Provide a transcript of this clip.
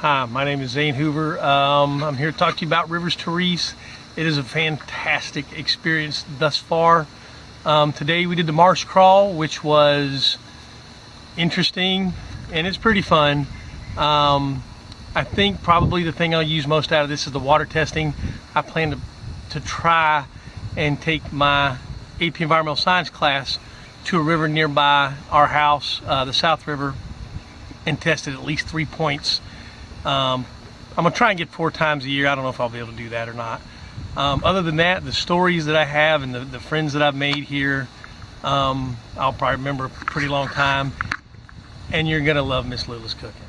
Hi, my name is Zane Hoover. Um, I'm here to talk to you about Rivers Therese. It is a fantastic experience thus far. Um, today we did the marsh crawl, which was interesting and it's pretty fun. Um, I think probably the thing I'll use most out of this is the water testing. I plan to, to try and take my AP Environmental Science class to a river nearby our house, uh, the South River, and test it at least three points. Um, I'm gonna try and get four times a year. I don't know if I'll be able to do that or not. Um, other than that, the stories that I have and the, the friends that I've made here, um, I'll probably remember a pretty long time. And you're gonna love Miss Lula's cooking.